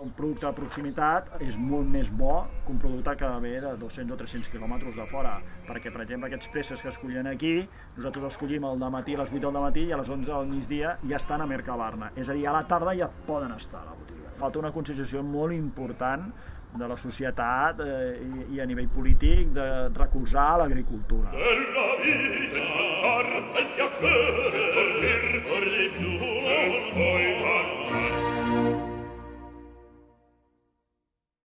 Un producte de proximitat és molt més bo que un producte que ve de 200 o 300 quilòmetres de fora, perquè, per exemple, aquests presses que es collen aquí, nosaltres els collim al matí a les 8 del matí i a les 11 del migdia ja estan a Mercabarna, és a dir, a la tarda ja poden estar a la botiga. Falta una conscienciació molt important de la societat eh, i, i a nivell polític de recolzar l'agricultura. Per la vida, per per